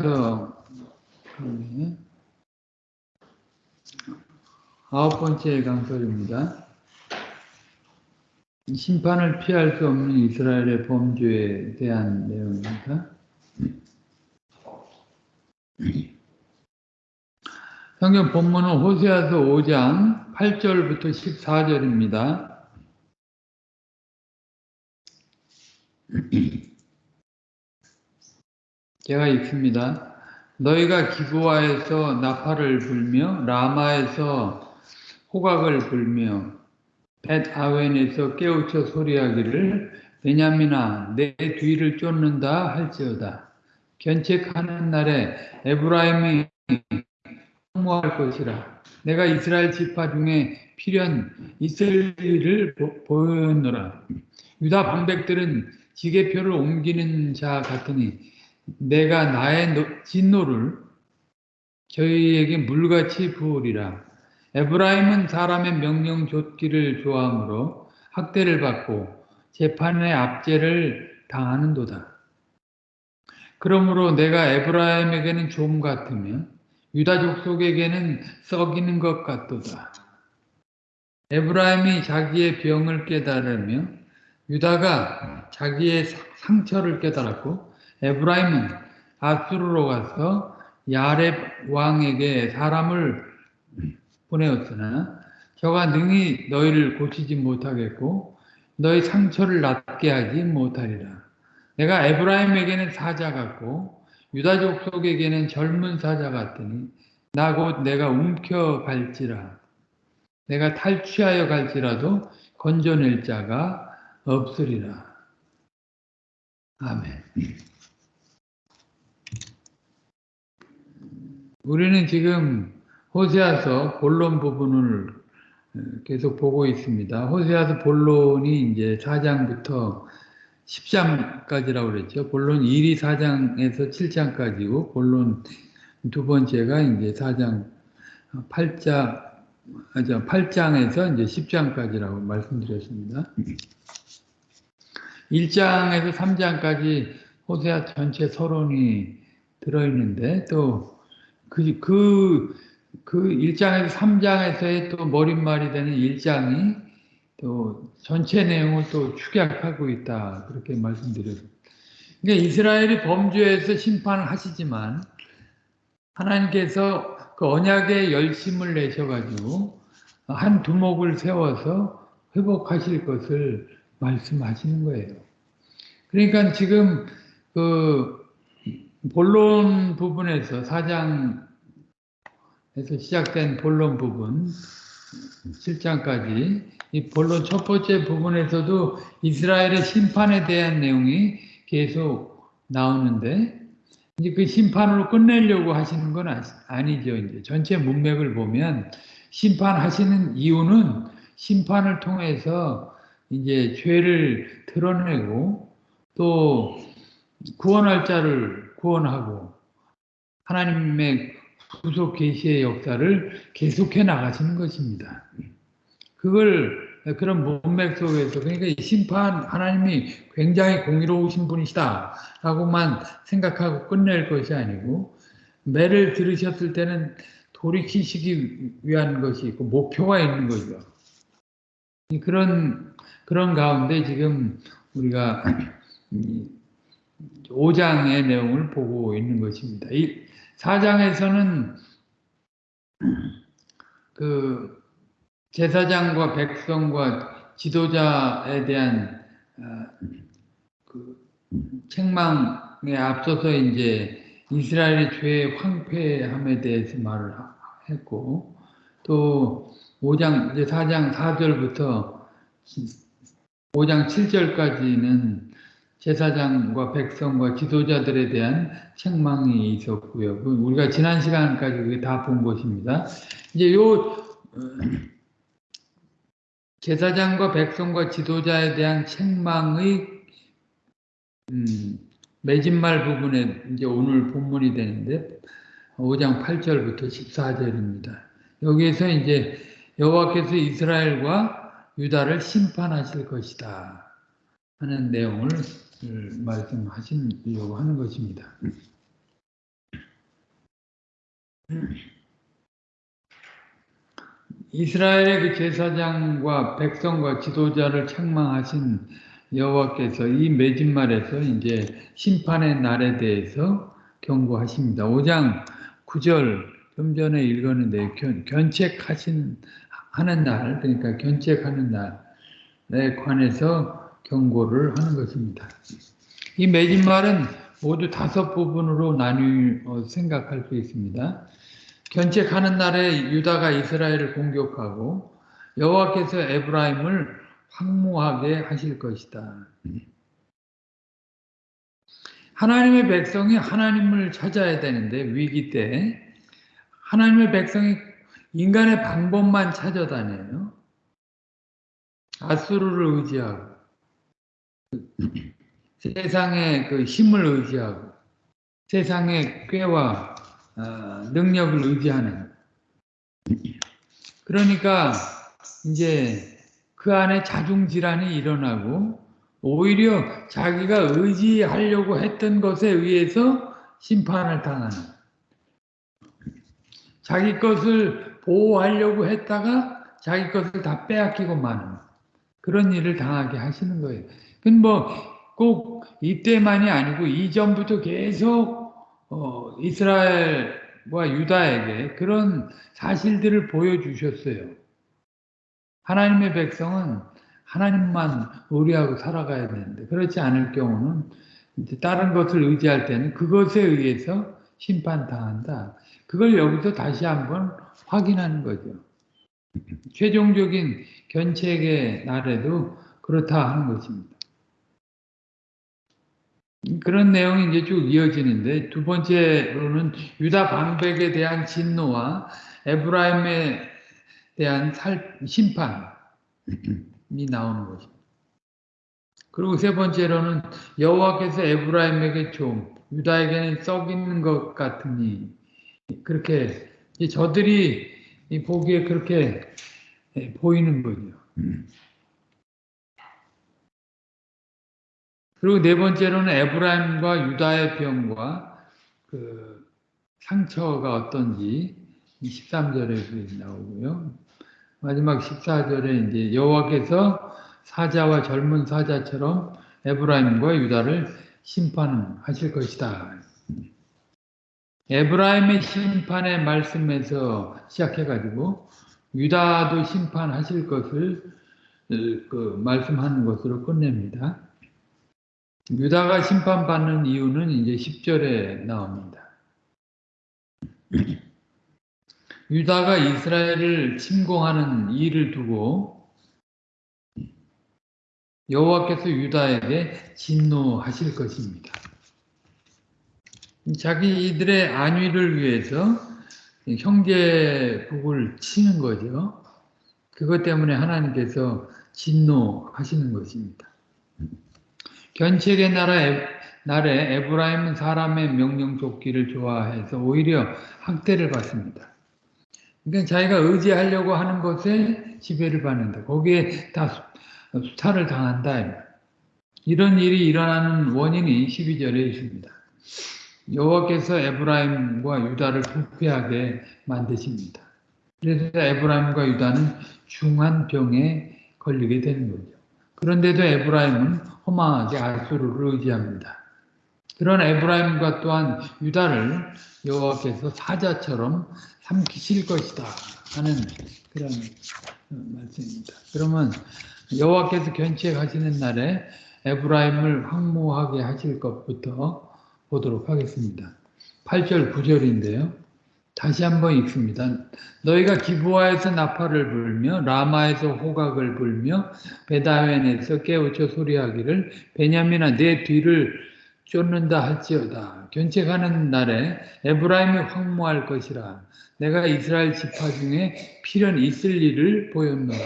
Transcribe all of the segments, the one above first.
네. 아홉 번째 강설입니다. 심판을 피할 수 없는 이스라엘의 범죄에 대한 내용입니다. 성경 본문은 호세아서 5장 8절부터 14절입니다. 제가 읽습니다. 너희가 기부아에서 나팔을 불며 라마에서 호각을 불며 벳 아웬에서 깨우쳐 소리하기를 베냐민아 내 뒤를 쫓는다 할지어다. 견책하는 날에 에브라임이 성모할 것이라. 내가 이스라엘 지파 중에 필연 있을 일을 보였노라. 유다 방백들은 지게표를 옮기는 자 같으니 내가 나의 진노를 저희에게 물같이 부으리라. 에브라임은 사람의 명령 좇기를 좋아하므로 학대를 받고 재판의 압제를 당하는도다. 그러므로 내가 에브라임에게는 좀 같으며 유다족 속에게는 썩이는 것 같도다. 에브라임이 자기의 병을 깨달으며 유다가 자기의 상처를 깨달았고 에브라임은 아수르로 가서 야렙 왕에게 사람을 보내었으나 저가 능히 너희를 고치지 못하겠고 너희 상처를 낫게 하지 못하리라. 내가 에브라임에게는 사자 같고 유다족 속에게는 젊은 사자 같으니 나 곧 내가 움켜 갈지라. 내가 탈취하여 갈지라도 건져낼 자가 없으리라. 아멘. 우리는 지금 호세아서 본론 부분을 어, 계속 보고 있습니다. 호세아서 본론이 이제 4장부터 10장까지라고 그랬죠. 본론 1이 4장에서 7장까지고 본론 두 번째가 이제 4장 8장 아죠 8장에서 이제 10장까지라고 말씀드렸습니다. 1장에서 3장까지 호세아 전체 서론이 들어있는데 또 그, 그, 그 1장에서 3장에서의 또 머릿말이 되는 1장이 또 전체 내용을 또 축약하고 있다. 그렇게 말씀드렸습니다. 그러니까 이스라엘이 범죄에서 심판을 하시지만 하나님께서 그 언약의 열심을 내셔가지고 한 두목을 세워서 회복하실 것을 말씀하시는 거예요. 그러니까 지금 그 본론 부분에서 4장에서 시작된 본론 부분 7장까지 이 본론 첫 번째 부분에서도 이스라엘의 심판에 대한 내용이 계속 나오는데 이제 그 심판으로 끝내려고 하시는 건 아니죠. 이제 전체 문맥을 보면 심판하시는 이유는 심판을 통해서 이제 죄를 드러내고 또 구원할 자를 구원하고 하나님의 구속 계시의 역사를 계속해 나가시는 것입니다. 그걸 그런 문맥 속에서 그러니까 심판 하나님이 굉장히 공의로우신 분이시다 라고만 생각하고 끝낼 것이 아니고 매를 들으셨을 때는 돌이키시기 위한 것이 있고 목표가 있는 거죠. 그런 그런 가운데 지금 우리가 5장의 내용을 보고 있는 것입니다. 이 4장에서는 그 제사장과 백성과 지도자에 대한 어, 그 책망에 앞서서 이제 이스라엘의 죄의 황폐함에 대해서 말을 했고 또 5장 이제 4장 4절부터 5장 7절까지는 제사장과 백성과 지도자들에 대한 책망이 있었고요. 그 우리가 지난 시간까지 그게 다 본 것입니다. 이제 요 어, 제사장과 백성과 지도자에 대한 책망의 음, 매진말 부분에 이제 오늘 본문이 되는데 5장 8절부터 14절입니다. 여기에서 이제 여호와께서 이스라엘과 유다를 심판하실 것이다 하는 내용을 말씀하시려고 하는 것입니다. 이스라엘의 그 제사장과 백성과 지도자를 책망하신 여호와께서 이 매진말에서 이제 심판의 날에 대해서 경고하십니다. 5장 9절 좀 전에 읽었는데 견, 견책하신 하는 날 그러니까 견책하는 날에 관해서 경고를 하는 것입니다. 이 매진말은 모두 다섯 부분으로 나뉘어 생각할 수 있습니다. 견책하는 날에 유다가 이스라엘을 공격하고 여호와께서 에브라임을 황무하게 하실 것이다. 하나님의 백성이 하나님을 찾아야 되는데 위기 때 하나님의 백성이 인간의 방법만 찾아다녀요. 아수르를 의지하고 세상의 그 힘을 의지하고 세상의 꾀와 어, 능력을 의지하는. 그러니까 이제 그 안에 자중질환이 일어나고 오히려 자기가 의지하려고 했던 것에 의해서 심판을 당하는. 자기 것을 보호하려고 했다가 자기 것을 다 빼앗기고 마는 그런 일을 당하게 하시는 거예요. 뭐꼭 이때만이 아니고 이전부터 계속 어, 이스라엘과 유다에게 그런 사실들을 보여주셨어요. 하나님의 백성은 하나님만 의뢰하고 살아가야 되는데 그렇지 않을 경우는 다른 것을 의지할 때는 그것에 의해서 심판당한다. 그걸 여기서 다시 한번 확인하는 거죠. 최종적인 견책의 날에도 그렇다 하는 것입니다. 그런 내용이 이제 쭉 이어지는데 두 번째로는 유다 방백에 대한 진노와 에브라임에 대한 살, 심판이 나오는 것입니다. 그리고 세 번째로는 여호와께서 에브라임에게 좀 유다에게는 썩이는 것 같으니 그렇게 저들이 보기에 그렇게 보이는 거죠. 그리고 네 번째로는 에브라임과 유다의 병과 그 상처가 어떤지 13절에 나오고요. 마지막 14절에 이제 여호와께서 사자와 젊은 사자처럼 에브라임과 유다를 심판하실 것이다. 에브라임의 심판의 말씀에서 시작해가지고 유다도 심판하실 것을 그 말씀하는 것으로 끝냅니다. 유다가 심판받는 이유는 이제 10절에 나옵니다. 유다가 이스라엘을 침공하는 일을 두고 여호와께서 유다에게 진노하실 것입니다. 자기들의 안위를 위해서 형제복을 치는 거죠. 그것 때문에 하나님께서 진노하시는 것입니다. 견책의 나라 날에 에브라임은 사람의 명령 쫓기를 좋아해서 오히려 학대를 받습니다. 그러니까 자기가 의지하려고 하는 것에 지배를 받는다. 거기에 다 수탈을 당한다. 이런 일이 일어나는 원인이 12절에 있습니다. 여호와께서 에브라임과 유다를 부패하게 만드십니다. 그래서 에브라임과 유다는 중한 병에 걸리게 되는 거죠. 그런데도 에브라임은 허망하게 아수르를 의지합니다. 그런 에브라임과 또한 유다를 여호와께서 사자처럼 삼키실 것이다 하는 그런 말씀입니다. 그러면 여호와께서 견책하시는 날에 에브라임을 황무하게 하실 것부터 보도록 하겠습니다. 8절 9절인데요. 다시 한번 읽습니다. 너희가 기부하에서 나팔을 불며 라마에서 호각을 불며 베다웬에서 깨우쳐 소리하기를 베냐민아 내 뒤를 쫓는다 할지어다. 견책하는 날에 에브라임이 황무할 것이라. 내가 이스라엘 지파 중에 필연 있을 일을 보였노라.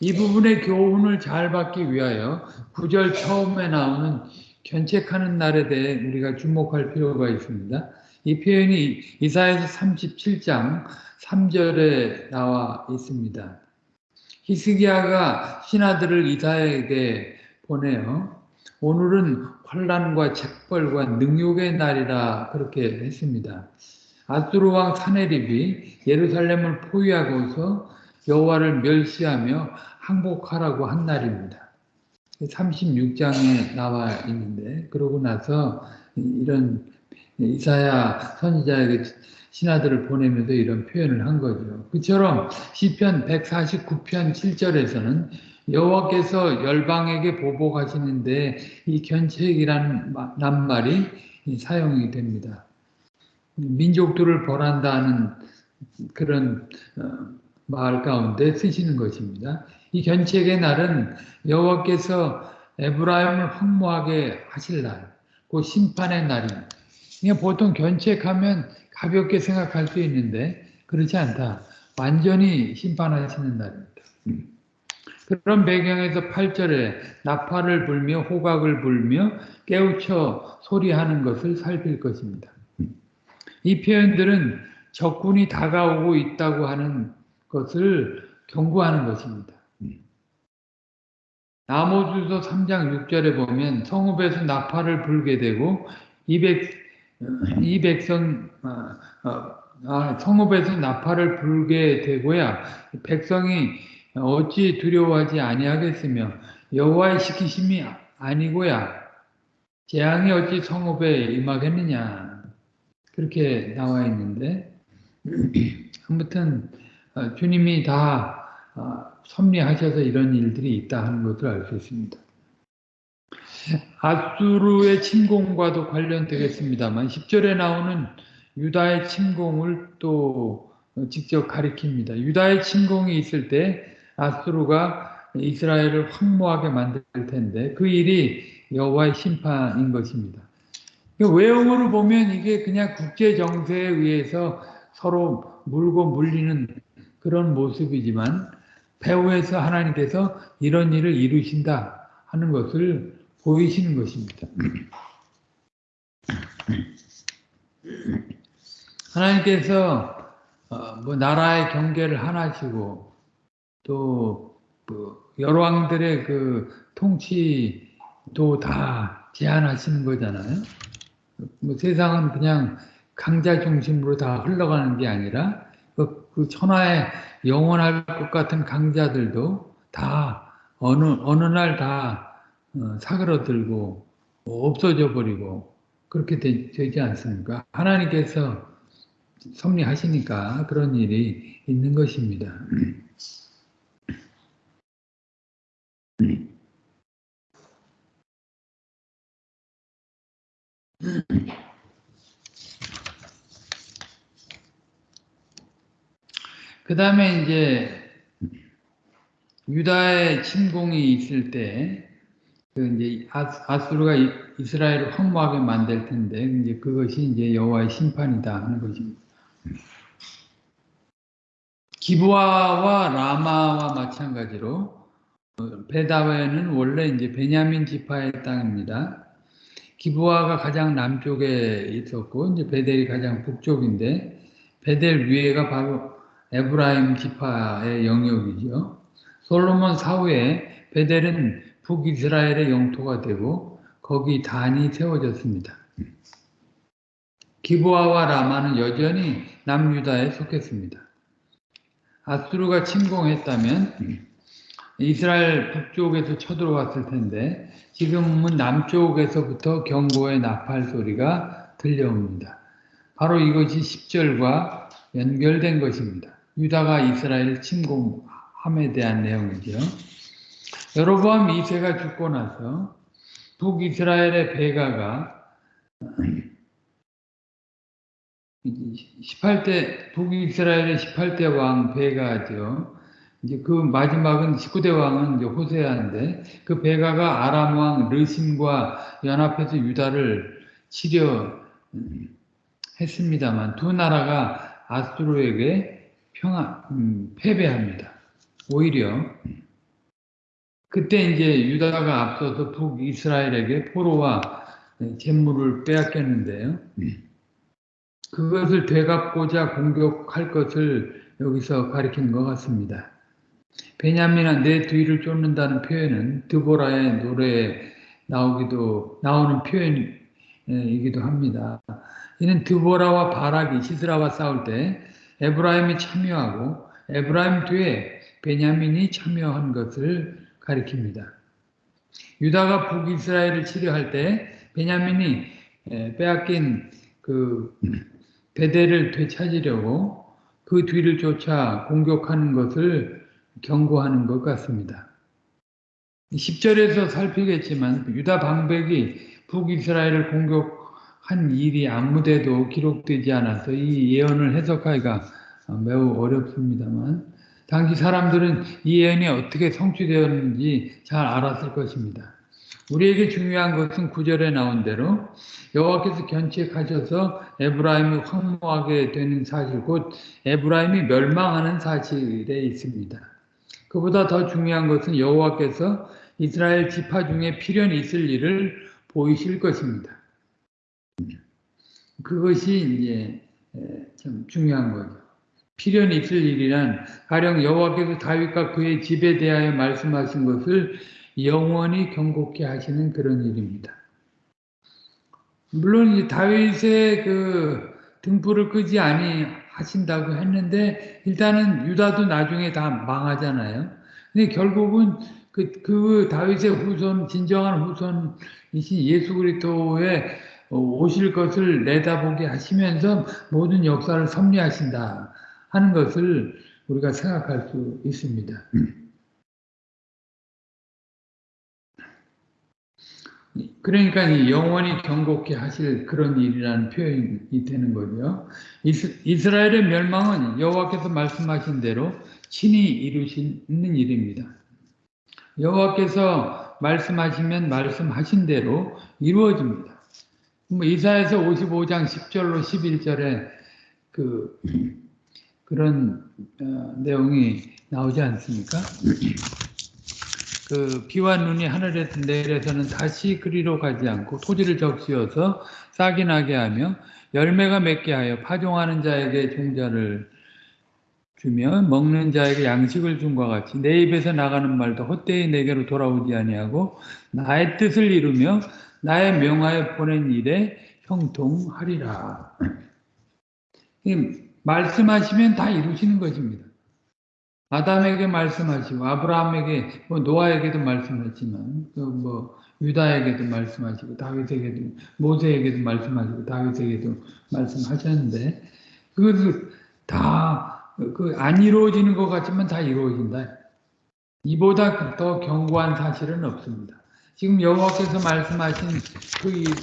이 부분의 교훈을 잘 받기 위하여 구절 처음에 나오는 견책하는 날에 대해 우리가 주목할 필요가 있습니다. 이 표현이 이사에서 37장 3절에 나와 있습니다. 히스기야가 신하들을 이사에게 보내요. 오늘은 환란과 책벌과 능욕의 날이라 그렇게 했습니다. 아수르 왕 사네립이 예루살렘을 포위하고서 여호와를 멸시하며 항복하라고 한 날입니다. 36장에 나와 있는데 그러고 나서 이런 이사야 선지자에게 신하들을 보내면서 이런 표현을 한 거죠. 그처럼 시편 149편 7절에서는 여호와께서 열방에게 보복하시는데 이 견책이라는 낱말이 사용이 됩니다. 민족들을 벌한다는 그런 어, 말 가운데 쓰시는 것입니다. 이 견책의 날은 여호와께서 에브라임을 황무하게 하실 날, 그 심판의 날입니다. 보통 견책하면 가볍게 생각할 수 있는데 그렇지 않다. 완전히 심판하시는 날입니다. 그런 배경에서 8절에 나팔을 불며 호각을 불며 깨우쳐 소리하는 것을 살필 것입니다. 이 표현들은 적군이 다가오고 있다고 하는 것을 경고하는 것입니다. 나모주서 3장 6절에 보면 성읍에서 나팔을 불게 되고 이, 백, 이 백성 아, 아, 아, 성읍에서 나팔을 불게 되고야 백성이 어찌 두려워하지 아니하겠으며 여호와의 시키심이 아니고야 재앙이 어찌 성읍에 임하겠느냐 그렇게 나와 있는데 아무튼 어, 주님이 다 어, 섭리하셔서 이런 일들이 있다 하는 것을 알 수 있습니다. 아수르의 침공과도 관련되겠습니다만 10절에 나오는 유다의 침공을 또 직접 가리킵니다. 유다의 침공이 있을 때 아수르가 이스라엘을 황무하게 만들 텐데 그 일이 여호와의 심판인 것입니다. 외형으로 보면 이게 그냥 국제 정세에 의해서 서로 물고 물리는 그런 모습이지만 배후에서 하나님께서 이런 일을 이루신다 하는 것을 보이시는 것입니다. 하나님께서 어, 뭐 나라의 경계를 하나시고 또뭐 여러 왕들의 그 통치도 다 제한하시는 거잖아요. 뭐 세상은 그냥 강자 중심으로 다 흘러가는 게 아니라 그, 그 천하에 영원할 것 같은 강자들도 다 어느 어느 날다 어, 사그러들고 없어져 버리고 그렇게 되, 지 않습니까? 하나님께서 섭리하시니까 그런 일이 있는 것입니다. 그 다음에 이제 유다의 침공이 있을 때, 그 이제 아수르가 이스라엘을 황무하게 만들 텐데, 이제 그것이 이제 여호와의 심판이다 하는 것입니다. 기부아와 라마와 마찬가지로 베다웨는 원래 이제 베냐민 지파의 땅입니다. 기부아가 가장 남쪽에 있었고 이제 베델이 가장 북쪽인데 베델 위에가 바로 에브라임 지파의 영역이죠. 솔로몬 사후에 베델은 북이스라엘의 영토가 되고 거기 단이 세워졌습니다. 기부아와 라마는 여전히 남유다에 속했습니다. 아수르가 침공했다면 이스라엘 북쪽에서 쳐들어왔을 텐데 지금은 남쪽에서부터 경고의 나팔 소리가 들려옵니다. 바로 이것이 10절과 연결된 것입니다. 유다가 이스라엘 침공함에 대한 내용이죠. 여로보암 2세가 죽고 나서 북이스라엘의 베가가 18대 북이스라엘의 18대 왕 베가죠. 이제 그 마지막은 19대 왕은 이제 호세아인데 그 베가가 아람 왕 르심과 연합해서 유다를 치려 했습니다만 두 나라가 아수르에게 평안 음, 패배합니다. 오히려 그때 이제 유다가 앞서서 북이스라엘에게 포로와 재물을 빼앗겼는데요. 그것을 되갚고자 공격할 것을 여기서 가리키는 것 같습니다. 베냐민아 내 뒤를 쫓는다는 표현은 드보라의 노래에 나오기도 나오는 표현이기도 합니다. 이는 드보라와 바락이 시스라와 싸울 때 에브라임이 참여하고 에브라임 뒤에 베냐민이 참여한 것을 가리킵니다. 유다가 북이스라엘을 치료할 때 베냐민이 빼앗긴 그 베델을 되찾으려고 그 뒤를 쫓아 공격하는 것을 경고하는 것 같습니다. 10절에서 살피겠지만 유다 방백이 북이스라엘을 공격한 일이 아무데도 기록되지 않아서 이 예언을 해석하기가 매우 어렵습니다만 당시 사람들은 이 예언이 어떻게 성취되었는지 잘 알았을 것입니다. 우리에게 중요한 것은 구절에 나온 대로 여호와께서 견책하셔서 에브라임이 황무하게 되는 사실 곧 에브라임이 멸망하는 사실에 있습니다. 그보다 더 중요한 것은 여호와께서 이스라엘 지파 중에 필연이 있을 일을 보이실 것입니다. 그것이 이제 참 중요한 거죠. 필연이 있을 일이란 가령 여호와께서 다윗과 그의 집에 대하여 말씀하신 것을 영원히 경고케 하시는 그런 일입니다. 물론 다윗의 그 등불을 끄지 아니 하신다고 했는데 일단은 유다도 나중에 다 망하잖아요. 근데 결국은 그, 그 다윗의 후손 진정한 후손이신 예수 그리스도의 오실 것을 내다보게 하시면서 모든 역사를 섭리하신다 하는 것을 우리가 생각할 수 있습니다. 그러니까 영원히 경고케 하실 그런 일이라는 표현이 되는 거죠. 이스라엘의 멸망은 여호와께서 말씀하신 대로 친히 이루시는 일입니다. 여호와께서 말씀하시면 말씀하신 대로 이루어집니다. 뭐 이사에서 55장 10절로 11절에 그 그런 어, 내용이 나오지 않습니까? 그 비와 눈이 하늘에서 내려서는 다시 그리로 가지 않고 토지를 적시어서 싹이 나게 하며 열매가 맺게 하여 파종하는 자에게 종자를 주며 먹는 자에게 양식을 준과 같이 내 입에서 나가는 말도 헛되이 내게로 돌아오지 아니하고 나의 뜻을 이루며 나의 명하여 보낸 일에 형통하리라. 말씀하시면 다 이루시는 것입니다. 아담에게 말씀하시고 아브라함에게 뭐 노아에게도 말씀했지만 뭐 유다에게도 말씀하시고 다윗에게도 모세에게도 말씀하시고 다윗에게도 말씀하셨는데 그것을 다그안 이루어지는 것 같지만 다 이루어진다. 이보다 더 견고한 사실은 없습니다. 지금 여호와께서 말씀하신 그 일을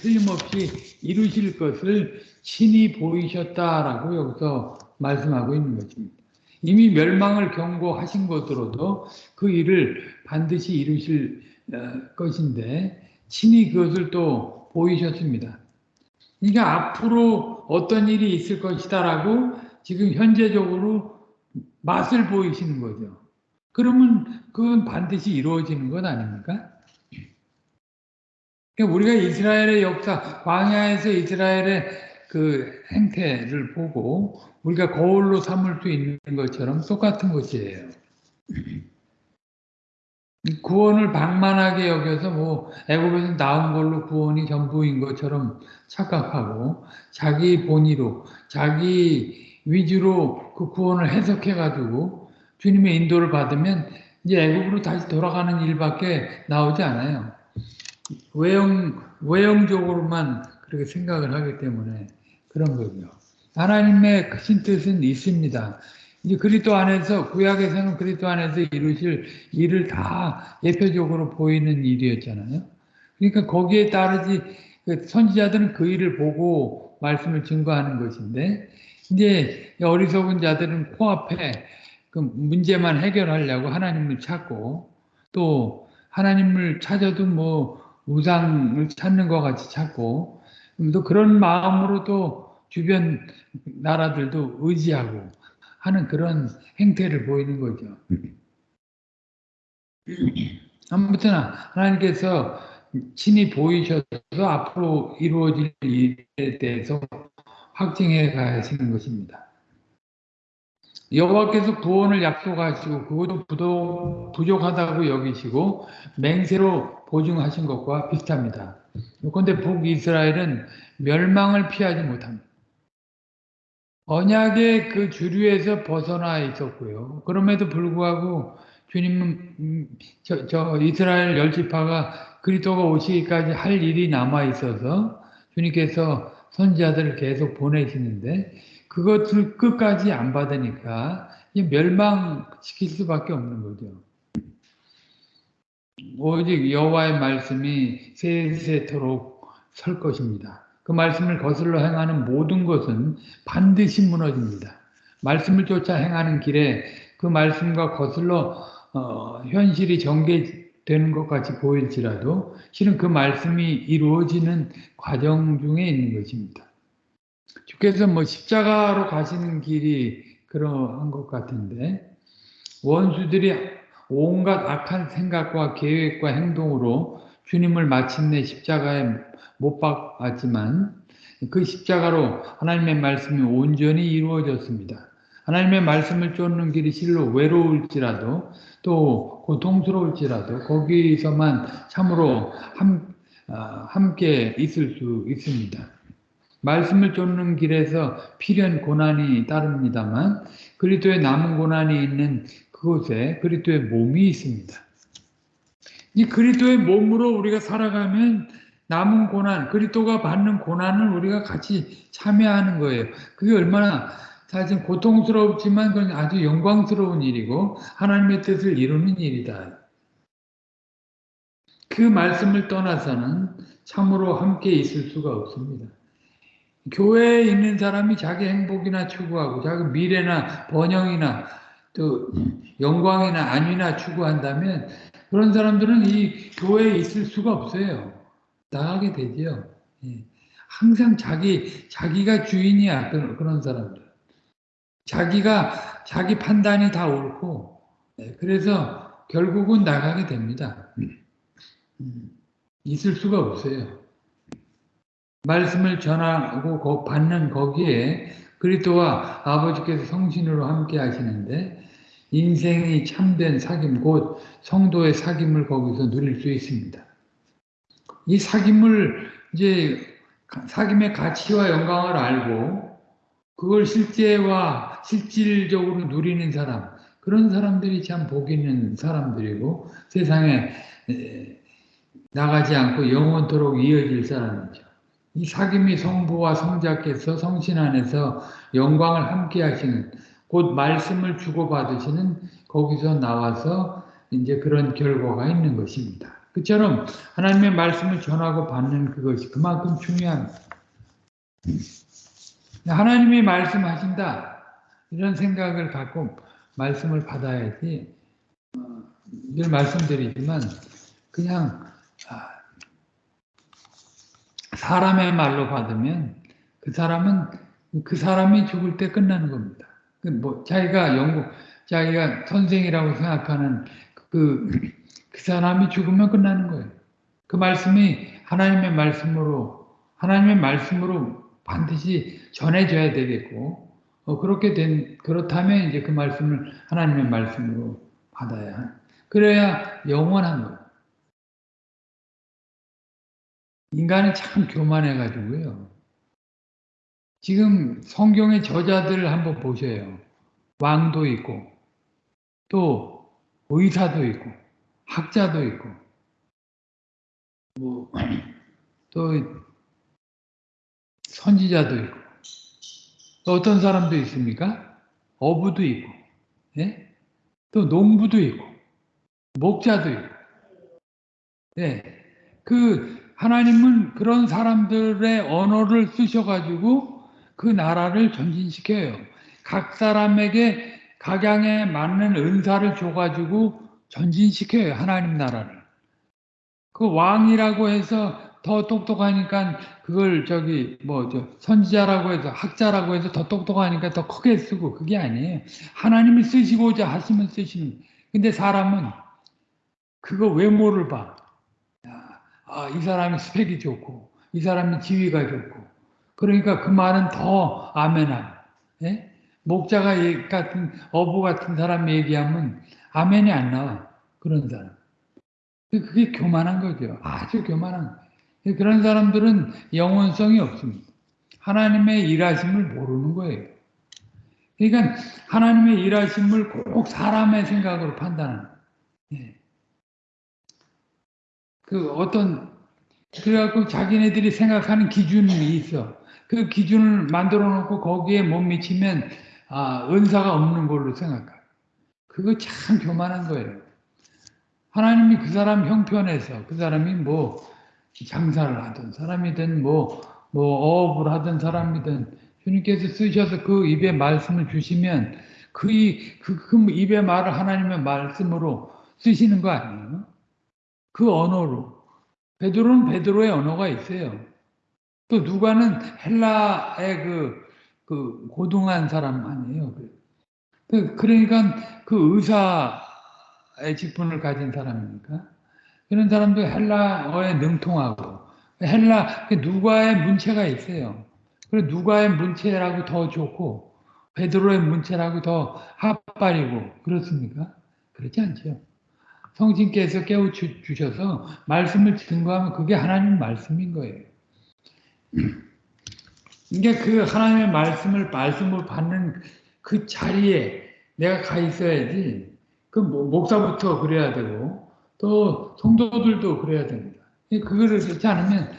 틀림없이 이루실 것을 친히 보이셨다라고 여기서 말씀하고 있는 것입니다. 이미 멸망을 경고하신 것으로도 그 일을 반드시 이루실 어, 것인데 친히 그것을 또 보이셨습니다. 그러니까 앞으로 어떤 일이 있을 것이다라고 지금 현재적으로 맛을 보이시는 거죠. 그러면 그건 반드시 이루어지는 것 아닙니까? 그러니까 우리가 이스라엘의 역사, 광야에서 이스라엘의 그 행태를 보고 우리가 거울로 삼을 수 있는 것처럼 똑같은 것이에요. 구원을 방만하게 여겨서 뭐 애굽에서 나온 걸로 구원이 전부인 것처럼 착각하고 자기 본의로 자기 위주로 그 구원을 해석해 가지고 주님의 인도를 받으면 이제 애굽으로 다시 돌아가는 일밖에 나오지 않아요. 외형 외형적으로만 그렇게 생각을 하기 때문에 그런 거죠. 하나님의 크신 뜻은 있습니다. 이제 그리스도 안에서 구약에서는 그리스도 안에서 이루실 일을 다 예표적으로 보이는 일이었잖아요. 그러니까 거기에 따르지 그 선지자들은 그 일을 보고 말씀을 증거하는 것인데 이제 어리석은 자들은 코앞에 그 문제만 해결하려고 하나님을 찾고 또 하나님을 찾아도 뭐 우상을 찾는 것 같이 찾고 또 그런 마음으로 또 주변 나라들도 의지하고 하는 그런 행태를 보이는 거죠. 아무튼 하나님께서 친히 보이셔서 앞으로 이루어질 일에 대해서 확증해 가시는 것입니다. 여호와께서 구원을 약속하시고 그것도 부족하다고 여기시고 맹세로 보증하신 것과 비슷합니다. 그런데 북이스라엘은 멸망을 피하지 못합니다. 언약의 그 주류에서 벗어나 있었고요. 그럼에도 불구하고 주님은 음, 저, 저 이스라엘 열지파가 그리스도가 오시기까지 할 일이 남아 있어서 주님께서 선지자들을 계속 보내시는데 그것을 끝까지 안 받으니까 멸망시킬 수밖에 없는 거죠. 오직 여호와의 말씀이 세세토록 설 것입니다. 그 말씀을 거슬러 행하는 모든 것은 반드시 무너집니다. 말씀을 쫓아 행하는 길에 그 말씀과 거슬러 어, 현실이 전개되는 것 같이 보일지라도 실은 그 말씀이 이루어지는 과정 중에 있는 것입니다. 주께서 뭐 십자가로 가시는 길이 그러한 것 같은데 원수들이 온갖 악한 생각과 계획과 행동으로 주님을 마침내 십자가에 못 박았지만 그 십자가로 하나님의 말씀이 온전히 이루어졌습니다. 하나님의 말씀을 쫓는 길이 실로 외로울지라도 또 고통스러울지라도 거기서만 참으로 함, 아, 함께 있을 수 있습니다. 말씀을 쫓는 길에서 필연 고난이 따릅니다만 그리스도의 남은 고난이 있는 그곳에 그리스도의 몸이 있습니다. 이 그리스도의 몸으로 우리가 살아가면 남은 고난, 그리스도가 받는 고난을 우리가 같이 참여하는 거예요. 그게 얼마나 사실 고통스럽지만 그건 아주 영광스러운 일이고 하나님의 뜻을 이루는 일이다. 그 말씀을 떠나서는 참으로 함께 있을 수가 없습니다. 교회에 있는 사람이 자기 행복이나 추구하고 자기 미래나 번영이나 또 영광이나 안위나 추구한다면 그런 사람들은 이 교회에 있을 수가 없어요. 나가게 되죠. 예. 항상 자기 자기가 주인이야 그런 사람들. 자기가 자기 판단이 다 옳고 예. 그래서 결국은 나가게 됩니다. 음. 있을 수가 없어요. 말씀을 전하고 받는 거기에 그리스도와 아버지께서 성신으로 함께 하시는데 인생이 참된 사귐 곧 성도의 사귐을 거기서 누릴 수 있습니다. 이 사귐을 이제 사귐의 가치와 영광을 알고 그걸 실제와 실질적으로 누리는 사람 그런 사람들이 참 복 있는 사람들이고 세상에 나가지 않고 영원토록 이어질 사람이죠. 이 사귐이 성부와 성자께서 성신 안에서 영광을 함께 하시는 곧 말씀을 주고받으시는 거기서 나와서 이제 그런 결과가 있는 것입니다. 그처럼 하나님의 말씀을 전하고 받는 그것이 그만큼 중요합니다. 하나님이 말씀하신다 이런 생각을 갖고 말씀을 받아야지 어, 늘 말씀드리지만 그냥 아, 사람의 말로 받으면 그 사람은 그 사람이 죽을 때 끝나는 겁니다. 그뭐 자기가 연구 자기가 선생이라고 생각하는 그, 그 사람이 죽으면 끝나는 거예요. 그 말씀이 하나님의 말씀으로 하나님의 말씀으로 반드시 전해져야 되겠고 어, 그렇게 된 그렇다면 이제 그 말씀을 하나님의 말씀으로 받아야 그래야 영원한 거예요. 인간은 참 교만해가지고요. 지금 성경의 저자들을 한번 보세요. 왕도 있고, 또 의사도 있고, 학자도 있고, 뭐, 또 선지자도 있고, 또 어떤 사람도 있습니까? 어부도 있고, 예? 또 농부도 있고, 목자도 있고, 예. 그 하나님은 그런 사람들의 언어를 쓰셔가지고 그 나라를 전진시켜요. 각 사람에게 각양에 맞는 은사를 줘가지고 전진시켜요. 하나님 나라를. 그 왕이라고 해서 더 똑똑하니까 그걸 저기 뭐 저 선지자라고 해서 학자라고 해서 더 똑똑하니까 더 크게 쓰고 그게 아니에요. 하나님이 쓰시고자 하시면 쓰시는. 근데 사람은 그거 외모를 봐. 아, 이 사람이 스펙이 좋고, 이 사람이 지위가 좋고, 그러니까 그 말은 더 아멘함. 예? 목자가 같은, 어부 같은 사람 얘기하면 아멘이 안 나와. 그런 사람. 그게 교만한 거죠. 아주 교만한. 그런 사람들은 영원성이 없습니다. 하나님의 일하심을 모르는 거예요. 그러니까 하나님의 일하심을 꼭 사람의 생각으로 판단하는. 예. 그 어떤 그래갖고 자기네들이 생각하는 기준이 있어. 그 기준을 만들어 놓고 거기에 못 미치면 아, 은사가 없는 걸로 생각해. 그거 참 교만한 거예요. 하나님이 그 사람 형편에서 그 사람이 뭐 장사를 하든 사람이든 뭐, 뭐 어업을 하든 사람이든 주님께서 쓰셔서 그 입에 말씀을 주시면 그, 그, 그 입에 말을 하나님의 말씀으로 쓰시는 거 아니에요? 그 언어로. 베드로는 베드로의 언어가 있어요. 또 누가는 헬라의 그, 그 고등한 사람 아니에요. 그, 그러니까 그 의사의 직분을 가진 사람이니까. 그런 사람도 헬라어에 능통하고, 헬라, 그 누가의 문체가 있어요. 그리고 누가의 문체라고 더 좋고, 베드로의 문체라고 더 합발이고, 그렇습니까? 그렇지 않죠. 성신께서 깨우주셔서 말씀을 증거하면 그게 하나님 말씀인 거예요. 이게 그 하나님의 말씀을 말씀을 받는 그 자리에 내가 가 있어야지. 그 목사부터 그래야 되고 또 성도들도 그래야 됩니다. 그거를 그렇지 않으면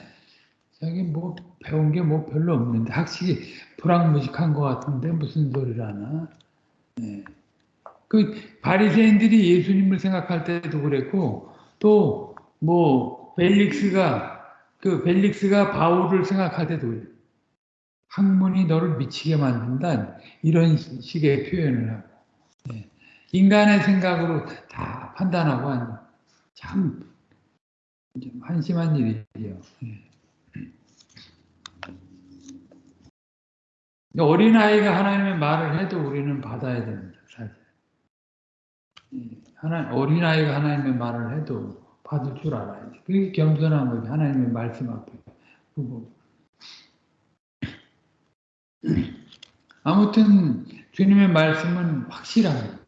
자기 뭐 배운 게 뭐 별로 없는데 학식이 불황무식한 것 같은데 무슨 소리라나. 네. 그 바리새인들이 예수님을 생각할 때도 그랬고 또 뭐 벨릭스가 그 벨릭스가 바울을 생각할 때도 학문이 너를 미치게 만든다 이런 식의 표현을 하고 네. 인간의 생각으로 다 판단하고 참 한심한 일이죠. 네. 어린아이가 하나님의 말을 해도 우리는 받아야 됩니다. 하나, 어린아이가 하나님의 말을 해도 받을 줄 알아야지. 그게 겸손한 거지. 하나님의 말씀 앞에. 그거. 아무튼 주님의 말씀은 확실합니다.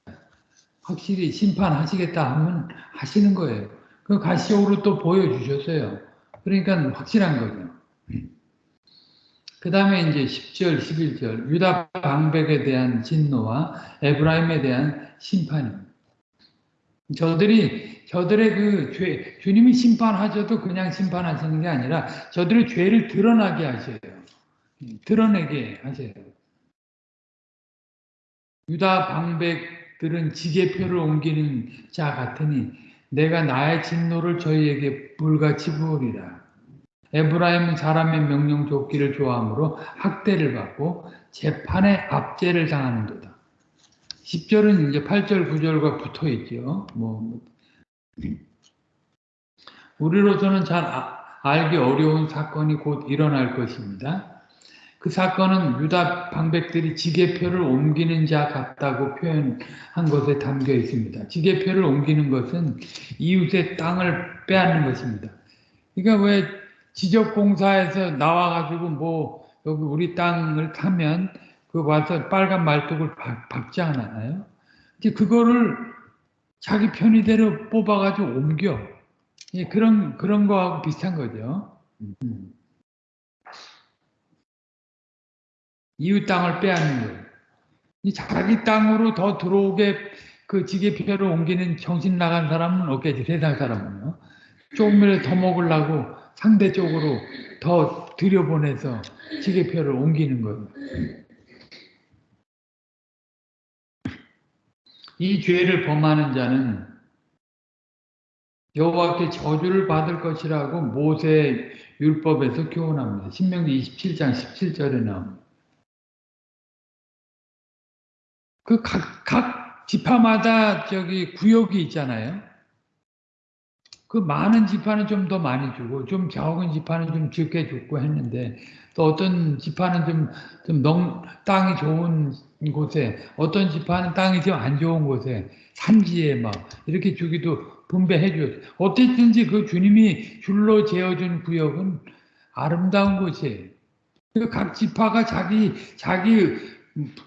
확실히 심판하시겠다 하면 하시는 거예요. 그 가시적으로 또 보여주셨어요. 그러니까 확실한 거죠. 그 다음에 이제 10절, 11절 유다 방백에 대한 진노와 에브라임에 대한 심판입니다. 저들이 저들의 그 죄, 주님이 심판하셔도 그냥 심판하시는 게 아니라 저들의 죄를 드러나게 하셔요. 드러내게 하셔요. 유다 방백들은 지게표를 옮기는 자 같으니 내가 나의 진노를 저희에게 불같이 부으리라. 에브라임은 사람의 명령 족기를 좋아하므로 학대를 받고 재판에 압제를 당하는도다. 10절은 이제 8절, 9절과 붙어 있죠. 뭐 우리로서는 잘 아, 알기 어려운 사건이 곧 일어날 것입니다. 그 사건은 유다 방백들이 지게표를 옮기는 자 같다고 표현한 것에 담겨 있습니다. 지게표를 옮기는 것은 이웃의 땅을 빼앗는 것입니다. 그러니까 왜 지적공사에서 나와가지고 뭐 여기 우리 땅을 타면 그 와서 빨간 말뚝을 박 지 않아요? 이제 그거를 자기 편의대로 뽑아가지고 옮겨. 예, 그런, 그런 거하고 비슷한 거죠. 음. 이웃 땅을 빼앗는 거예요. 자기 땅으로 더 들어오게 그 지게표를 옮기는 정신 나간 사람은 없겠지, 세상 사람은요. 조금이라도 더 먹으려고 상대 쪽으로 더 들여보내서 지게표를 옮기는 거예요. 이 죄를 범하는 자는 여호와께 저주를 받을 것이라고 모세 율법에서 교훈합니다. 신명기 27장 17절에 나옵니다. 그 각, 각 지파마다 저기 구역이 있잖아요. 그 많은 지파는 좀 더 많이 주고, 좀 적은 지파는 좀 적게 주고 했는데, 또 어떤 지파는 좀, 좀 농, 땅이 좋은 곳에, 어떤 지파는 땅이 좀 안 좋은 곳에, 산지에 막, 이렇게 주기도 분배해 줬어요. 어쨌든지 그 주님이 줄로 재어준 구역은 아름다운 곳이에요. 그각 지파가 자기, 자기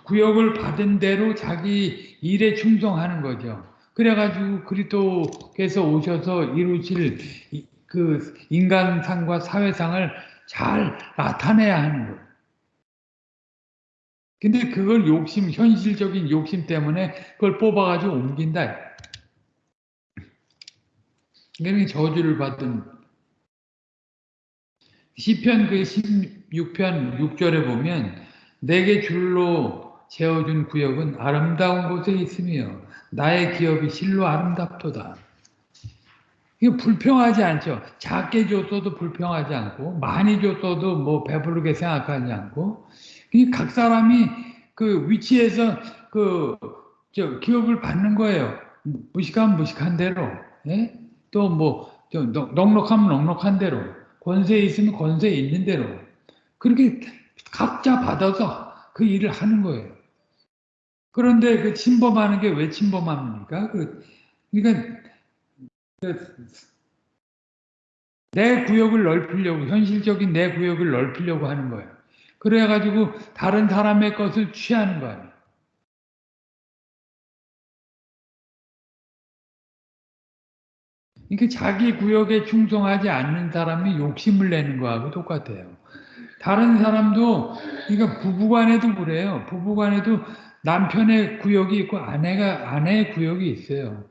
구역을 받은 대로 자기 일에 충성하는 거죠. 그래가지고 그리스도께서 오셔서 이루실 그 인간상과 사회상을 잘 나타내야 하는 거예요. 근데 그걸 욕심, 현실적인 욕심 때문에 그걸 뽑아가지고 옮긴다. 그러니 저주를 받은 시편 그 16편 6절에 보면 내게 줄로 재어준 구역은 아름다운 곳에 있으며 나의 기업이 실로 아름답도다. 이거 불평하지 않죠. 작게 줬어도 불평하지 않고 많이 줬어도 뭐 배부르게 생각하지 않고 각 사람이 그 위치에서 그 저 기업을 받는 거예요. 무식하면 무식한 대로, 예? 또뭐 넉넉하면 넉넉한 대로, 권세 있으면 권세 있는 대로 그렇게 각자 받아서 그 일을 하는 거예요. 그런데 그 침범하는 게 왜 침범합니까? 그 그러니까 그내 구역을 넓히려고 현실적인 내 구역을 넓히려고 하는 거예요. 그래가지고 다른 사람의 것을 취하는 거예요. 이게 자기 구역에 충성하지 않는 사람이 욕심을 내는 거하고 똑같아요. 다른 사람도 그러니까 부부간에도 그래요. 부부간에도 남편의 구역이 있고 아내가 아내의 구역이 있어요.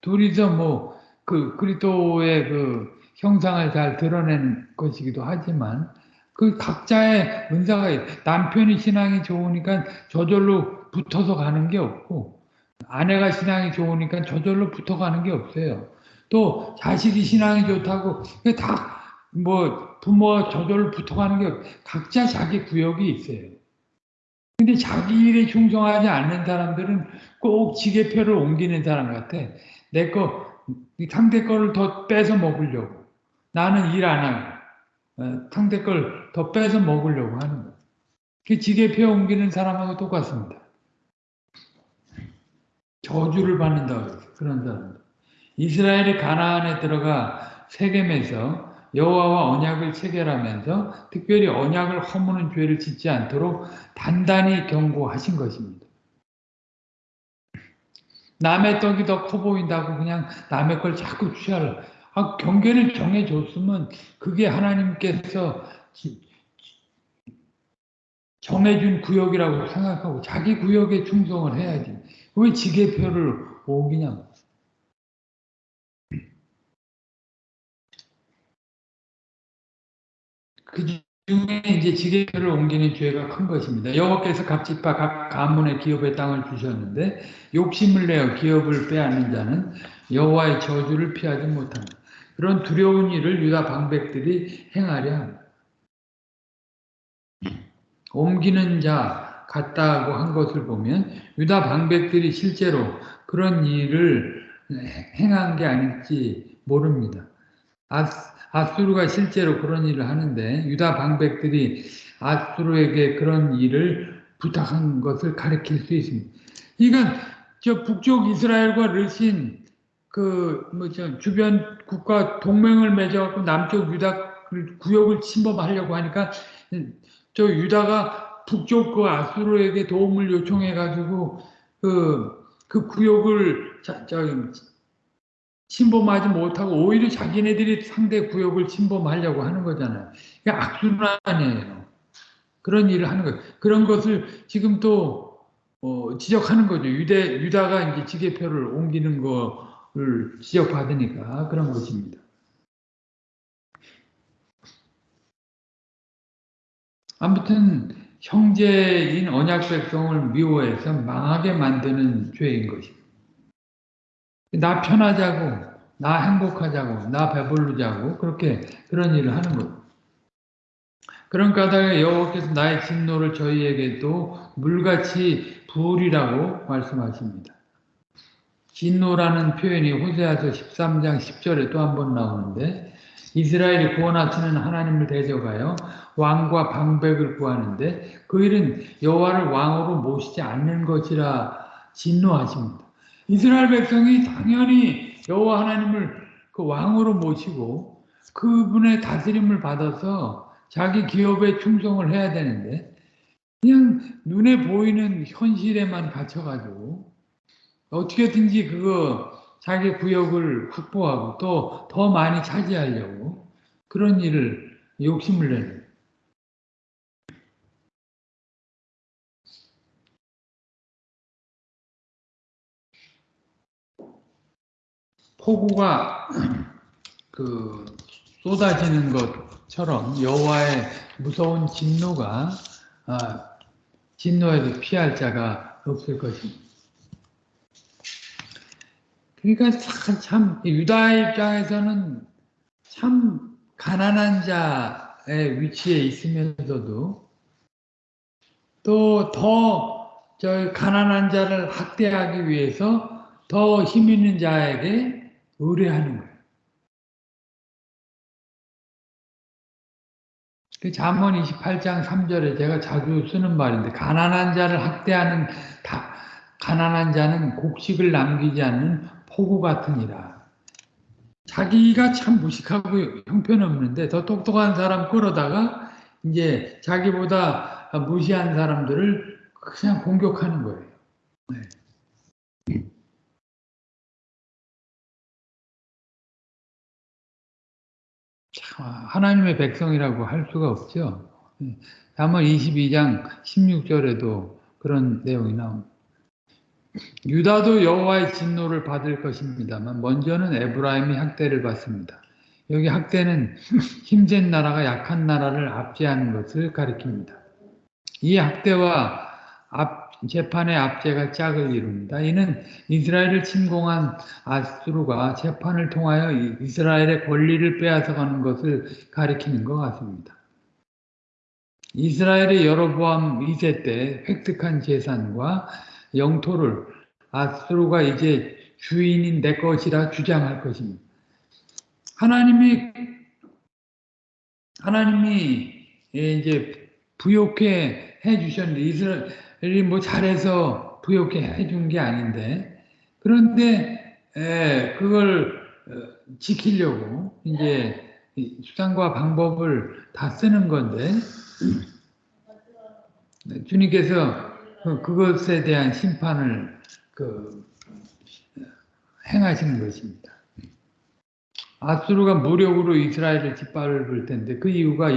둘이서 뭐 그 그리스도의 그 형상을 잘 드러낸 것이기도 하지만 그 각자의 은사가 남편이 신앙이 좋으니까 저절로 붙어서 가는 게 없고 아내가 신앙이 좋으니까 저절로 붙어가는 게 없어요. 또 자식이 신앙이 좋다고 다 뭐 부모가 저절로 붙어가는 게 각자 자기 구역이 있어요. 근데 자기 일에 충성하지 않는 사람들은 꼭 지게표를 옮기는 사람 같아. 내 거, 상대 거를 더 뺏어 먹으려고. 나는 일 안 하고. 어, 상대 걸더 뺏어 먹으려고 하는 거예요. 그 지게표 옮기는 사람하고 똑같습니다. 저주를 받는다고 그런 사람들. 이스라엘이 가나안에 들어가 세겜에서 여호와와 언약을 체결하면서 특별히 언약을 허무는 죄를 짓지 않도록 단단히 경고하신 것입니다. 남의 떡이 더 커 보인다고 그냥 남의 걸 자꾸 취하려. 아, 경계를 정해줬으면 그게 하나님께서 정해준 구역이라고 생각하고 자기 구역에 충성을 해야지. 왜 지게표를 옮기냐고. 그 중에 이제 지게표를 옮기는 죄가 큰 것입니다. 여호와께서 각집과 각 가문의 기업의 땅을 주셨는데 욕심을 내어 기업을 빼앗는 자는 여호와의 저주를 피하지 못합니다. 그런 두려운 일을 유다 방백들이 행하려. 옮기는 자 같다고 한 것을 보면 유다 방백들이 실제로 그런 일을 행한 게 아닐지 모릅니다. 아 수르가 실제로 그런 일을 하는데 유다 방백들이 아수르에게 그런 일을 부탁한 것을 가리킬 수 있습니다. 그러니까 저 북쪽 이스라엘과 르신 그 뭐죠 주변 국가 동맹을 맺어갖고 남쪽 유다 구역을 침범하려고 하니까 저 유다가 북쪽 그 아수르에게 도움을 요청해가지고 그, 그 구역을 자, 저, 침범하지 못하고 오히려 자기네들이 상대 구역을 침범하려고 하는 거잖아요. 이게 악순환이에요. 그런 일을 하는 거예요. 그런 것을 지금 또 어, 지적하는 거죠. 유대 유다가 이제 지게표를 옮기는 거를 지적받으니까 그런 것입니다. 아무튼 형제인 언약 백성을 미워해서 망하게 만드는 죄인 것입니다. 나 편하자고, 나 행복하자고, 나 배부르자고 그렇게 그런 일을 하는 거예요. 그런 까닭에 여호와께서 나의 진노를 저희에게도 물같이 부으리라고 말씀하십니다. 진노라는 표현이 호세아서 13장 10절에 또 한 번 나오는데 이스라엘이 구원하시는 하나님을 대적하여 왕과 방백을 구하는데 그 일은 여호와를 왕으로 모시지 않는 것이라 진노하십니다. 이스라엘 백성이 당연히 여호와 하나님을 그 왕으로 모시고 그분의 다스림을 받아서 자기 기업에 충성을 해야 되는데 그냥 눈에 보이는 현실에만 갇혀가지고 어떻게든지 그거 자기 구역을 확보하고 또 더 많이 차지하려고 그런 일을 욕심을 내는 폭우가 그 쏟아지는 것처럼 여호와의 무서운 진노가 아, 진노에도 피할 자가 없을 것입니다. 그러니까 참, 참 유다의 입장에서는 참 가난한 자의 위치에 있으면서도 또 더 저 가난한 자를 학대하기 위해서 더 힘 있는 자에게 의뢰하는 거예요. 그 잠언 28장 3절에 제가 자주 쓰는 말인데 가난한 자를 학대하는 다, 가난한 자는 곡식을 남기지 않는 폭우 같으니라. 자기가 참 무식하고 형편없는데 더 똑똑한 사람 끌어다가 이제 자기보다 무시한 사람들을 그냥 공격하는 거예요. 네. 하나님의 백성이라고 할 수가 없죠. 다만 22장 16절에도 그런 내용이 나옵니다. 유다도 여호와의 진노를 받을 것입니다만 먼저는 에브라임이 학대를 받습니다. 여기 학대는 힘센 나라가 약한 나라를 압제하는 것을 가리킵니다. 이 학대와 앞, 재판의 압제가 짝을 이룹니다. 이는 이스라엘을 침공한 아스루가 재판을 통하여 이스라엘의 권리를 빼앗아가는 것을 가리키는 것 같습니다. 이스라엘의 여로보암 2세 때 획득한 재산과 영토를 아스루가 이제 주인인 내 것이라 주장할 것입니다. 하나님이 하나님이 이제 부욕해 해 주셨는데 이스라엘이 뭐 잘해서 부욕해 해준 게 아닌데 그런데 에, 그걸 어, 지키려고 이제 수단과 방법을 다 쓰는 건데 주님께서 그, 그것에 대한 심판을 그 행하시는 것입니다. 아수르가 무력으로 이스라엘을 짓밟을 텐데 그 이유가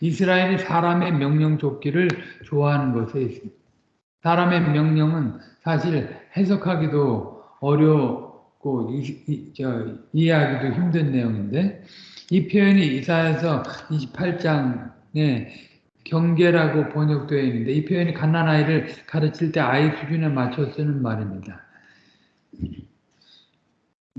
이스라엘이 사람의 명령 쫓기를 좋아하는 것에 있습니다. 사람의 명령은 사실 해석하기도 어렵고 이, 이, 저, 이해하기도 힘든 내용인데 이 표현이 이사에서 28장에 경계라고 번역되어 있는데 이 표현이 갓난아이를 가르칠 때 아이 수준에 맞춰 쓰는 말입니다.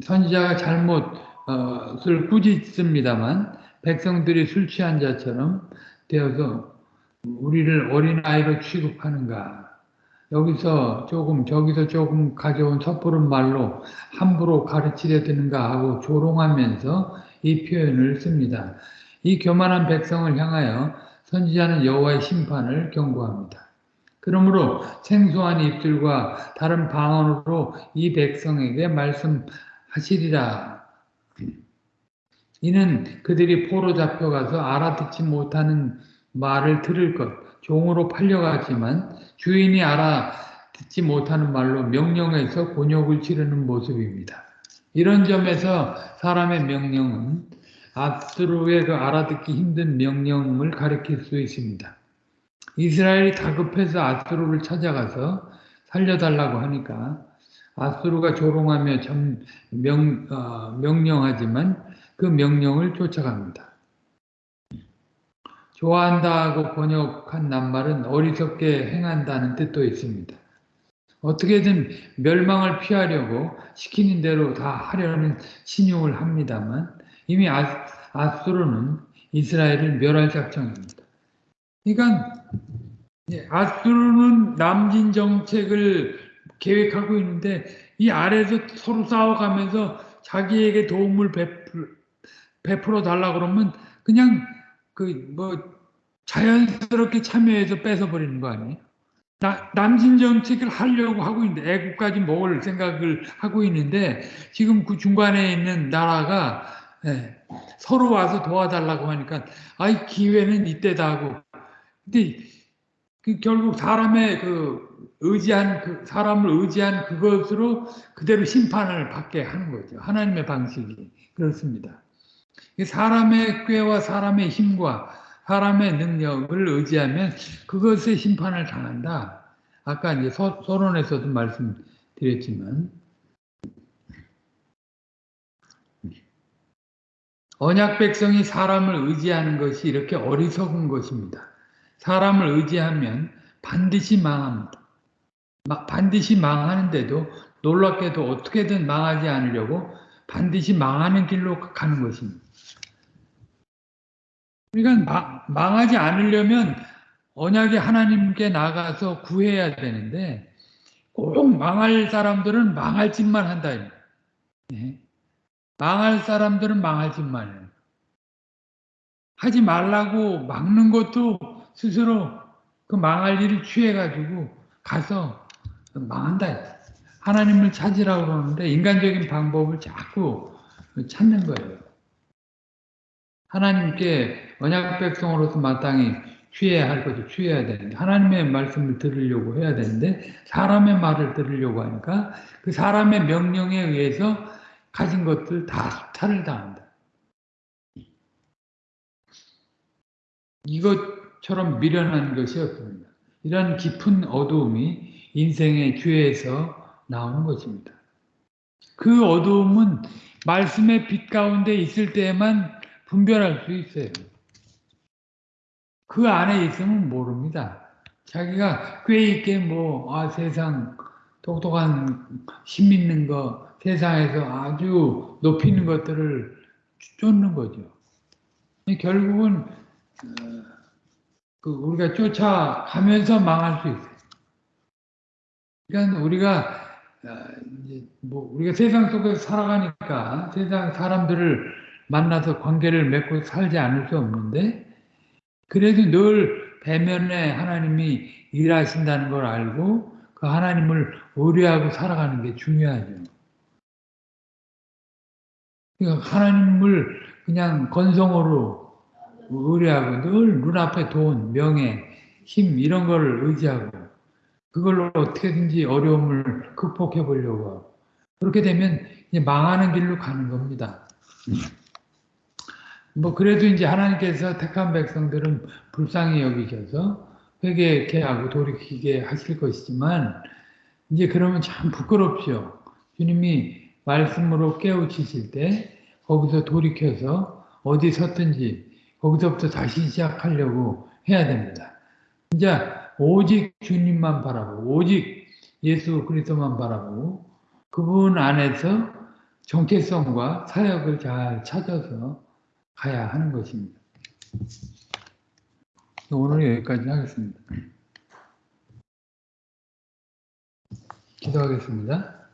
선지자가 잘못을 꾸짖습니다만 백성들이 술 취한 자처럼 되어서 우리를 어린아이로 취급하는가 여기서 조금 저기서 조금 가져온 섣부른 말로 함부로 가르치려 드는가 하고 조롱하면서 이 표현을 씁니다. 이 교만한 백성을 향하여 선지자는 여호와의 심판을 경고합니다. 그러므로 생소한 입술과 다른 방언으로 이 백성에게 말씀하시리라. 이는 그들이 포로 잡혀가서 알아듣지 못하는 말을 들을 것, 종으로 팔려갔지만 주인이 알아 듣지 못하는 말로 명령해서 곤욕을 치르는 모습입니다. 이런 점에서 사람의 명령은 아스루의 그 알아듣기 힘든 명령을 가리킬 수 있습니다. 이스라엘이 다급해서 아스루를 찾아가서 살려달라고 하니까 아스루가 조롱하며 점, 명, 어, 명령하지만 그 명령을 쫓아갑니다. 좋아한다고 번역한 낱말은 어리석게 행한다는 뜻도 있습니다. 어떻게든 멸망을 피하려고 시키는 대로 다 하려는 신용을 합니다만 이미 아, 아수르는 이스라엘을 멸할 작정입니다. 그러니까 아수르는 남진 정책을 계획하고 있는데 이 아래에서 서로 싸워가면서 자기에게 도움을 베풀어 달라 그러면 그냥 그 뭐 자연스럽게 참여해서 뺏어버리는 거 아니에요? 나, 남진 정책을 하려고 하고 있는데 애국까지 먹을 생각을 하고 있는데 지금 그 중간에 있는 나라가 네. 서로 와서 도와달라고 하니까 아이 기회는 이때다 하고 근데 그 결국 사람의 그 의지한 그 사람을 의지한 그것으로 그대로 심판을 받게 하는 거죠. 하나님의 방식이 그렇습니다. 사람의 꾀와 사람의 힘과 사람의 능력을 의지하면 그것의 심판을 당한다. 아까 이제 서, 서론에서도 말씀드렸지만 언약 백성이 사람을 의지하는 것이 이렇게 어리석은 것입니다. 사람을 의지하면 반드시 망합니다. 반드시 망하는데도 놀랍게도 어떻게든 망하지 않으려고 반드시 망하는 길로 가는 것입니다. 그러니까 망하지 않으려면 언약의 하나님께 나가서 구해야 되는데 꼭 망할 사람들은 망할 짓만 한다. 네. 망할 사람들은 망할 짓만 해요. 하지 말라고 막는 것도 스스로 그 망할 일을 취해가지고 가서 망한다. 하나님을 찾으라고 그러는데 인간적인 방법을 자꾸 찾는 거예요. 하나님께 언약 백성으로서 마땅히 취해야 할 것을 취해야 되는데 하나님의 말씀을 들으려고 해야 되는데 사람의 말을 들으려고 하니까 그 사람의 명령에 의해서 가진 것들 다 탈을 당한다. 이것처럼 미련한 것이 없습니다. 이런 깊은 어두움이 인생의 죄에서 나오는 것입니다. 그 어두움은 말씀의 빛 가운데 있을 때에만 분별할 수 있어요. 그 안에 있으면 모릅니다. 자기가 꽤 있게 뭐, 아, 세상 똑똑한 힘 있는 거, 세상에서 아주 높이는 것들을 쫓는 거죠. 결국은, 어, 그 우리가 쫓아가면서 망할 수 있어요. 그러니까 우리가, 어, 뭐, 우리가 세상 속에서 살아가니까 세상 사람들을 만나서 관계를 맺고 살지 않을 수 없는데, 그래도 늘 배면에 하나님이 일하신다는 걸 알고 그 하나님을 의뢰하고 살아가는 게 중요하죠. 그러니까 하나님을 그냥 건성으로 의뢰하고 늘 눈앞에 돈, 명예, 힘 이런 걸 의지하고 그걸로 어떻게든지 어려움을 극복해 보려고 하고 그렇게 되면 망하는 길로 가는 겁니다. 뭐 그래도 이제 하나님께서 택한 백성들은 불쌍히 여기셔서 회개케 하고 돌이키게 하실 것이지만 이제 그러면 참 부끄럽죠. 주님이 말씀으로 깨우치실 때 거기서 돌이켜서 어디 섰든지 거기서부터 다시 시작하려고 해야 됩니다. 이제 오직 주님만 바라보고 오직 예수 그리스도만 바라보고 그분 안에서 정체성과 사역을 잘 찾아서 가야 하는 것입니다. 오늘 여기까지 하겠습니다. 기도하겠습니다.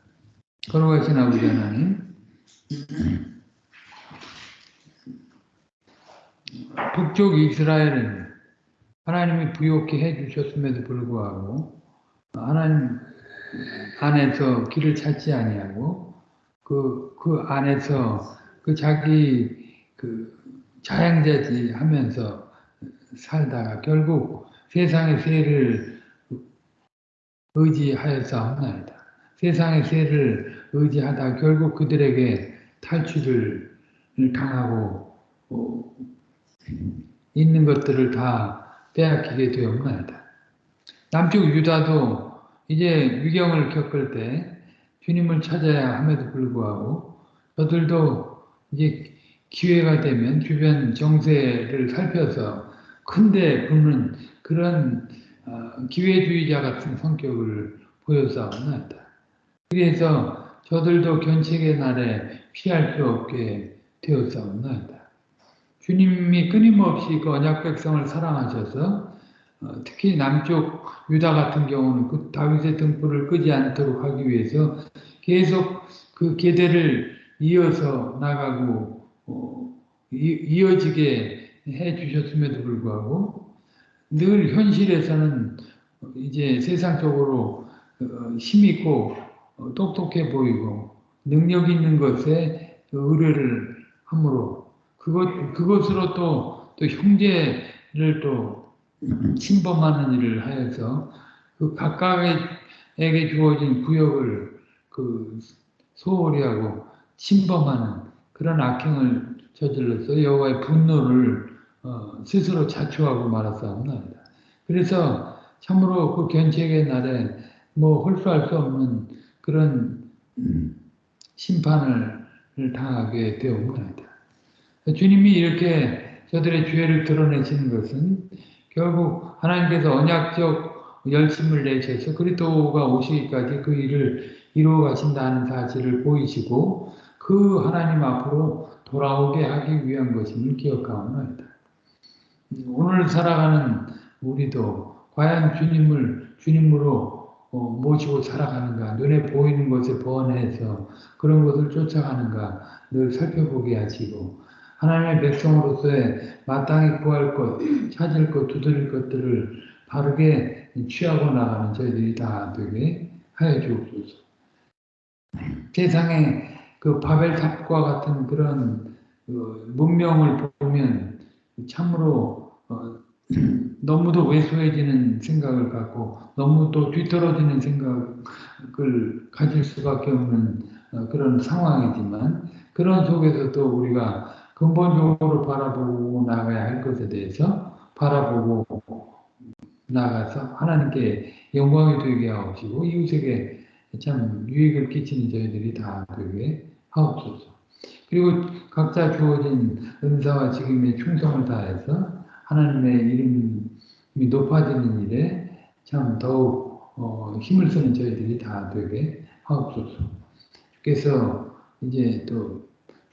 걸어가신 아버지 하나님, 북쪽 이스라엘은 하나님이 부욕케 해주셨음에도 불구하고 하나님 안에서 길을 찾지 아니하고 그, 그 안에서 그 자기 그 자양자지 하면서 살다가 결국 세상의 세를 의지하여서 세상의 세를 의지하다 결국 그들에게 탈출을 당하고 어, 있는 것들을 다 빼앗기게 되었나이다. 남쪽 유다도 이제 위경을 겪을 때 주님을 찾아야 함에도 불구하고 저들도 이제 기회가 되면 주변 정세를 살펴서 큰데 붙는 그런 어, 기회주의자 같은 성격을 보여서나다. 그래서 저들도 견책의 날에 피할 수 없게 되었사옵나이다. 주님이 끊임없이 그 언약 백성을 사랑하셔서 어, 특히 남쪽 유다 같은 경우는 그 다윗의 등불을 끄지 않도록 하기 위해서 계속 그 계대를 이어서 나가고 어, 이어지게 해 주셨음에도 불구하고 늘 현실에서는 이제 세상적으로 어, 힘있고 어, 똑똑해 보이고 능력 있는 것에 의뢰를 함으로 그것 그것으로 또, 또 형제를 또 침범하는 일을 하여서 그 각각에게 주어진 구역을 그 소홀히 하고 침범하는 그런 악행을 저질러서 여호와의 분노를 어, 스스로 자초하고 말았사옵나이다. 그래서 참으로 그 견책의 날에 뭐 홀수할 수 없는 그런 음, 심판을 당하게 되옵나이다. 주님이 이렇게 저들의 죄를 드러내시는 것은 결국 하나님께서 언약적 열심을 내셔서 그리스도가 오시기까지 그 일을 이루어 가신다는 사실을 보이시고 그 하나님 앞으로 돌아오게 하기 위한 것임을 기억하옵나이다. 오늘 살아가는 우리도 과연 주님을 주님으로 어, 모시고 살아가는가 눈에 보이는 것에 번해서 그런 것을 쫓아가는가 늘 살펴보게 하시고 하나님의 백성으로서의 마땅히 구할 것, 찾을 것, 두드릴 것들을 바르게 취하고 나가는 저희들이 다 되게 하여 주옵소서. 세상에 그 바벨탑과 같은 그런 그 문명을 보면 참으로 어, 너무도 왜소해지는 생각을 갖고 너무 또 뒤떨어지는 생각을 가질 수밖에 없는 어, 그런 상황이지만 그런 속에서도 우리가 근본적으로 바라보고 나가야 할 것에 대해서 바라보고 나가서 하나님께 영광이 되게 하옵시고 이웃에게 참 유익을 끼치는 저희들이 다 되게 하옵소서. 그리고 각자 주어진 은사와 직임에 충성을 다해서 하나님의 이름이 높아지는 일에 참 더욱 어, 힘을 쓰는 저희들이 다 되게 하옵소서. 주께서 이제 또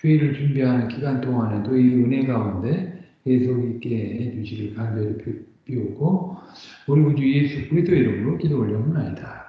주의를 준비하는 기간 동안에도 이 은혜 가운데 계속 있게 해주시길 간절히 비우고 우리 구주 예수 그리스도 이름으로 기도 올려옵나이다.